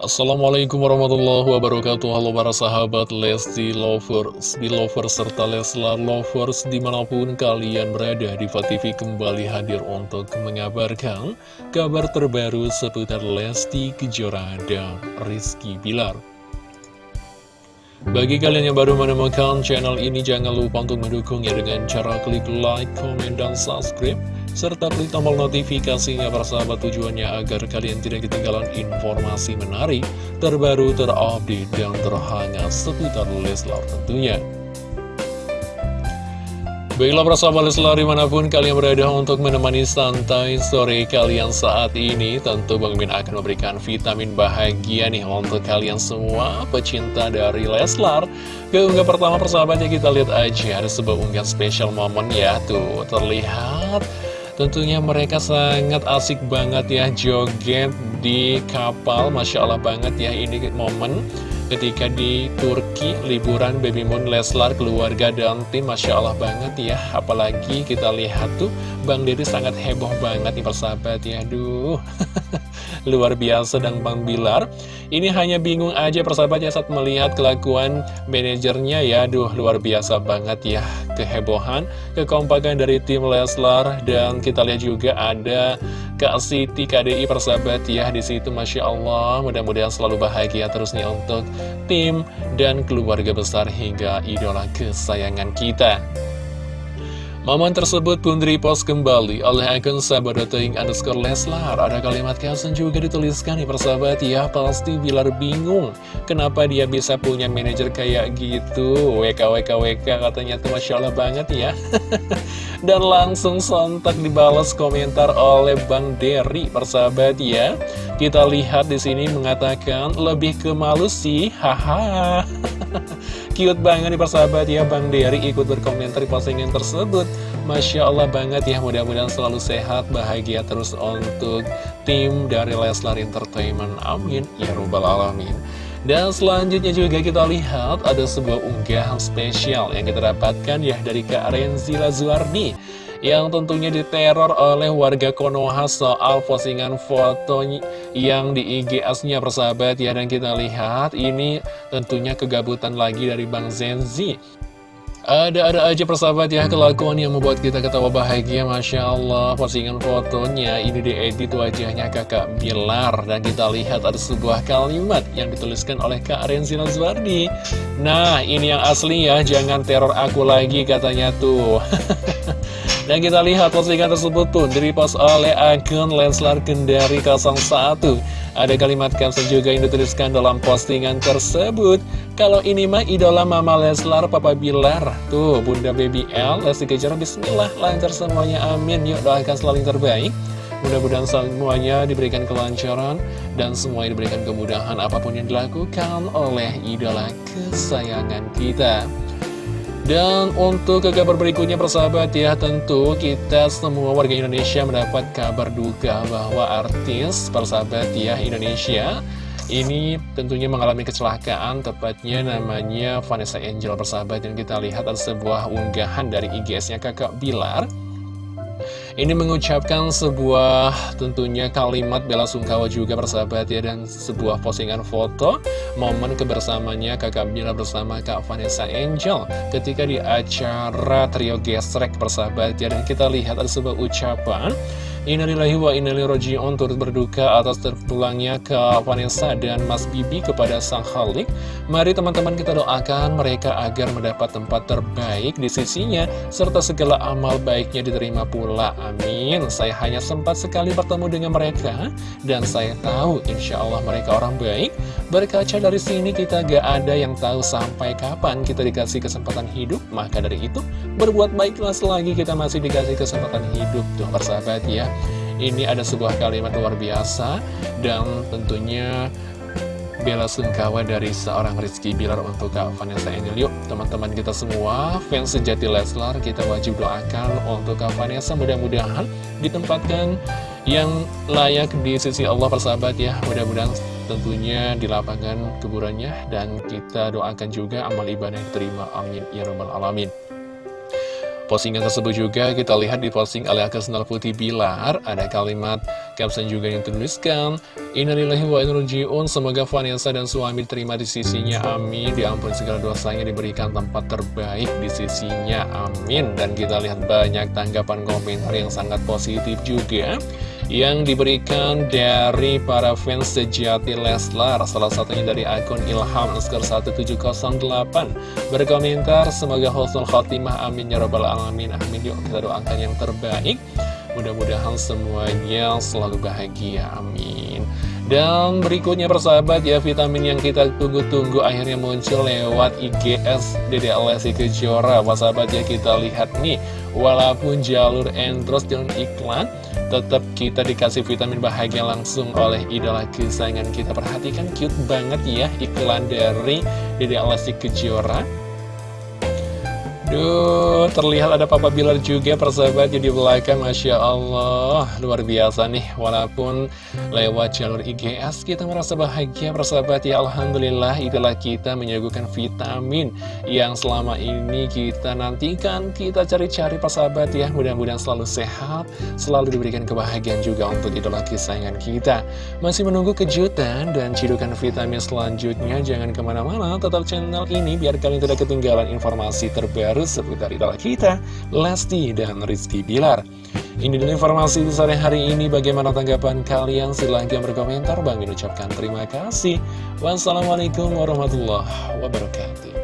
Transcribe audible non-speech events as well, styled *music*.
Assalamualaikum warahmatullahi wabarakatuh. Halo para sahabat Lesti Lovers, Belovers, serta Leslar Lovers di mana pun kalian berada di TV kembali hadir untuk mengabarkan kabar terbaru seputar Lesti Kejora dan Rizky Bilar. Bagi kalian yang baru menemukan channel ini, jangan lupa untuk mendukungnya dengan cara klik like, comment, dan subscribe serta klik tombol notifikasinya persahabat tujuannya agar kalian tidak ketinggalan informasi menarik, terbaru, terupdate, dan terhangat seputar Leslar tentunya. Baiklah persahabat Leslar di mana pun kalian berada untuk menemani santai sore kalian saat ini Tentu Bang Min akan memberikan vitamin bahagia nih untuk kalian semua pecinta dari Leslar Keunggah pertama persahabatnya kita lihat aja ada sebuah unggahan spesial momen ya Tuh terlihat Tentunya mereka sangat asik banget ya joget di kapal. Masya Allah banget ya ini momen ketika di Turki liburan Baby Moon Leslar keluarga dan tim. Masya Allah banget ya apalagi kita lihat tuh Bang Dede sangat heboh banget nih persahabat ya. Aduh *laughs* luar biasa dan Bang Bilar. Ini hanya bingung aja persahabatnya saat melihat kelakuan manajernya ya. Aduh luar biasa banget ya kehebohan kekompakan dari tim Leslar. Dan kita lihat juga ada Kak Siti KDI persahabat ya di situ Masya Allah. Mudah-mudahan selalu bahagia terus nih untuk tim dan keluarga besar hingga idola kesayangan kita Momen tersebut pun repost kembali oleh akun sahabat.ing underscore Leslar. Ada kalimat caption juga dituliskan nih persahabat ya, pasti Bilar bingung. Kenapa dia bisa punya manajer kayak gitu? WKWKWK katanya tuh Masya Allah banget ya. *laughs* Dan langsung sontak dibalas komentar oleh Bang Derry persahabat ya. Kita lihat di sini mengatakan lebih ke malu sih, haha. *laughs* Cute banget nih persahabat ya. Bang Dery ikut berkomentar di postingan tersebut. Masya Allah banget ya mudah-mudahan selalu sehat bahagia terus untuk tim dari Leslar Entertainment. Amin. Ya Rabbal Alamin. Dan selanjutnya juga kita lihat ada sebuah unggahan spesial yang kita dapatkan ya dari Kak Renzi Lazuardi yang tentunya diteror oleh warga Konoha soal postingan foto yang di IGS-nya persahabat. Ya dan kita lihat ini tentunya kegabutan lagi dari Bang Zenzi ada-ada aja persahabat ya kelakuan yang membuat kita ketawa bahagia. Masya Allah postingan fotonya ini diedit wajahnya kakak Bilar. Dan kita lihat ada sebuah kalimat yang dituliskan oleh Kak Renzi Nazwardi. Nah ini yang asli ya. Jangan teror aku lagi katanya tuh *laughs* Dan kita lihat postingan tersebut pun direpost oleh akun Lenslar Kendari 01 Ada kalimat caption juga yang dituliskan dalam postingan tersebut. Kalau ini mah idola Mama Leslar, Papa Bilar. Tuh, Bunda Baby L, Lesti Kejora, Bismillah, lancar semuanya, amin. Yuk doakan selalu yang terbaik. Mudah-mudahan semuanya diberikan kelancaran dan semuanya diberikan kemudahan apa pun yang dilakukan oleh idola kesayangan kita. Dan untuk ke kabar berikutnya persahabat ya tentu kita semua warga Indonesia mendapat kabar duka bahwa artis persahabat ya Indonesia ini tentunya mengalami kecelakaan. Tepatnya namanya Vanessa Angel persahabat. Dan kita lihat ada sebuah unggahan dari IGS-nya kakak Bilar ini mengucapkan sebuah tentunya kalimat bela sungkawa juga persahabat ya Dan sebuah postingan foto momen kebersamanya kakak Bila bersama Kak Vanessa Angel Ketika di acara trio gesrek persahabat ya. Dan kita lihat ada sebuah ucapan Innalillahi wa innalillahi turut berduka atas terpulangnya ke Vanessa dan Mas Bibi kepada Sang Khalik. Mari teman-teman kita doakan mereka agar mendapat tempat terbaik di sisinya, serta segala amal baiknya diterima pula. Amin. Saya hanya sempat sekali bertemu dengan mereka, dan saya tahu insya Allah mereka orang baik. Berkaca dari sini kita gak ada yang tahu sampai kapan kita dikasih kesempatan hidup, maka dari itu berbuat baiklah selagi kita masih dikasih kesempatan hidup tuh persahabat ya. Ini ada sebuah kalimat luar biasa dan tentunya bela sungkawa dari seorang Rizky Bilar untuk Kak Vanessa Angel. Yuk teman-teman kita semua fans sejati Leslar kita wajib doakan untuk Kak Vanessa. Mudah-mudahan ditempatkan yang layak di sisi Allah persahabat ya. Mudah-mudahan tentunya di lapangan kuburannya dan kita doakan juga amal ibadah yang diterima. Amin. Ya rabbal alamin Postingan tersebut juga kita lihat di posting oleh akun Senal Putih Bilar. Ada kalimat caption juga yang tuliskan Innalillahi wa inna Semoga Vanessa dan suami diterima di sisinya. Amin. Diampun segala dosanya diberikan tempat terbaik di sisinya. Amin. Dan kita lihat banyak tanggapan komentar yang sangat positif juga yang diberikan dari para fans sejati Leslar salah satunya dari akun Ilham Oscar 1708 berkomentar semoga husnul khotimah amin ya robbal alamin amin yuk kita doakan yang terbaik. Mudah-mudahan semuanya selalu bahagia amin dan berikutnya persahabat ya vitamin yang kita tunggu-tunggu akhirnya muncul lewat IGS Dede Lesti Kejora. Persahabat ya kita lihat nih. Walaupun jalur endorse dan iklan tetap kita dikasih vitamin bahagia langsung oleh idola kesayangan kita. Perhatikan cute banget ya iklan dari Dede Lesti Kejora Duh, terlihat ada Papa Bilar juga persahabat di belakang Masya Allah. Luar biasa nih Walaupun lewat jalur IGS kita merasa bahagia persahabat. Ya Alhamdulillah itulah kita menyuguhkan vitamin Yang selama ini kita nantikan. Kita cari-cari persahabat ya. Mudah-mudahan selalu sehat Selalu diberikan kebahagiaan juga untuk idola kesayangan kita. Masih menunggu kejutan dan cidukan vitamin selanjutnya. Jangan ke mana-mana tetap channel ini Biar kalian tidak ketinggalan informasi terbaru terus seputar idola kita, Lesti dan Rizky Bilar. Ini dulu informasi di sore hari ini. Bagaimana tanggapan kalian? Silahkan berkomentar. Bang ucapkan terima kasih. Wassalamualaikum warahmatullahi wabarakatuh.